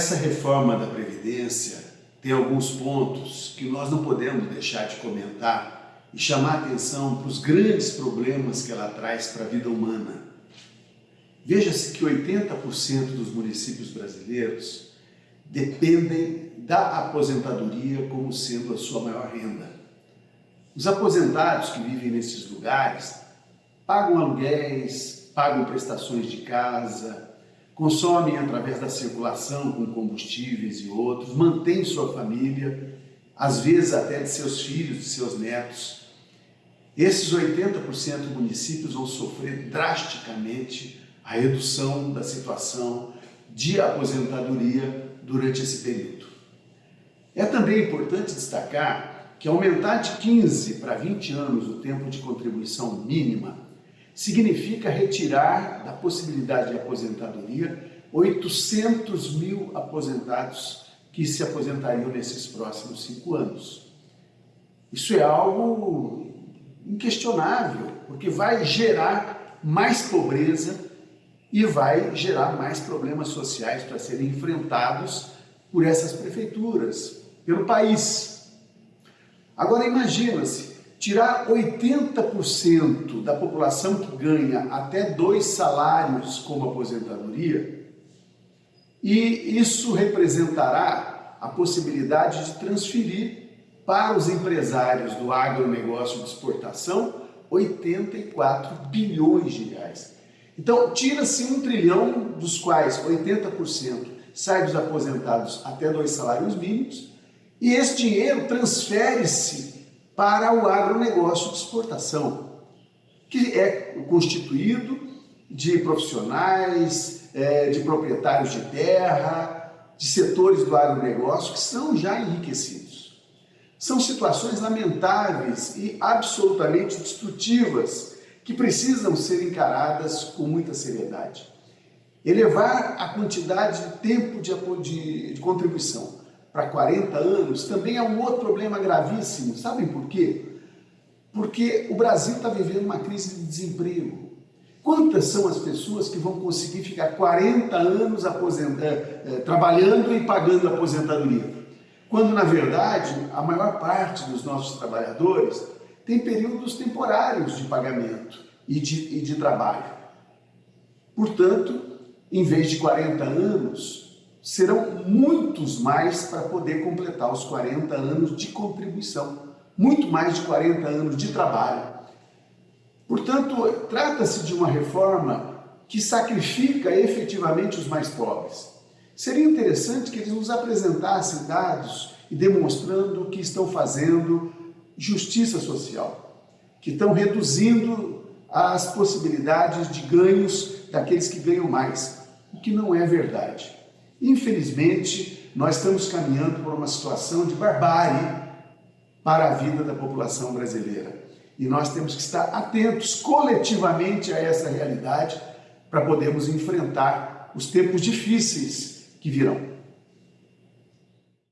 Essa reforma da Previdência tem alguns pontos que nós não podemos deixar de comentar e chamar atenção para os grandes problemas que ela traz para a vida humana. Veja-se que 80% dos municípios brasileiros dependem da aposentadoria como sendo a sua maior renda. Os aposentados que vivem nesses lugares pagam aluguéis, pagam prestações de casa, consomem através da circulação com combustíveis e outros, mantêm sua família, às vezes até de seus filhos, de seus netos. Esses 80% dos municípios vão sofrer drasticamente a redução da situação de aposentadoria durante esse período. É também importante destacar que aumentar de 15 para 20 anos o tempo de contribuição mínima significa retirar da possibilidade de aposentadoria 800 mil aposentados que se aposentariam nesses próximos cinco anos. Isso é algo inquestionável, porque vai gerar mais pobreza e vai gerar mais problemas sociais para serem enfrentados por essas prefeituras, pelo país. Agora imagina-se tirar 80% da população que ganha até dois salários como aposentadoria, e isso representará a possibilidade de transferir para os empresários do agronegócio de exportação 84 bilhões de reais. Então, tira-se um trilhão, dos quais 80% sai dos aposentados até dois salários mínimos, e esse dinheiro transfere-se para o agronegócio de exportação, que é constituído de profissionais, é, de proprietários de terra, de setores do agronegócio que são já enriquecidos. São situações lamentáveis e absolutamente destrutivas que precisam ser encaradas com muita seriedade. Elevar a quantidade de tempo de, de, de contribuição para 40 anos também é um outro problema gravíssimo. Sabem por quê? Porque o Brasil está vivendo uma crise de desemprego. Quantas são as pessoas que vão conseguir ficar 40 anos é, trabalhando e pagando aposentadoria? Quando, na verdade, a maior parte dos nossos trabalhadores tem períodos temporários de pagamento e de, e de trabalho. Portanto, em vez de 40 anos, serão muitos mais para poder completar os 40 anos de contribuição, muito mais de 40 anos de trabalho. Portanto, trata-se de uma reforma que sacrifica efetivamente os mais pobres. Seria interessante que eles nos apresentassem dados e demonstrando que estão fazendo justiça social, que estão reduzindo as possibilidades de ganhos daqueles que ganham mais, o que não é verdade. Infelizmente, nós estamos caminhando por uma situação de barbárie para a vida da população brasileira. E nós temos que estar atentos coletivamente a essa realidade para podermos enfrentar os tempos difíceis que virão.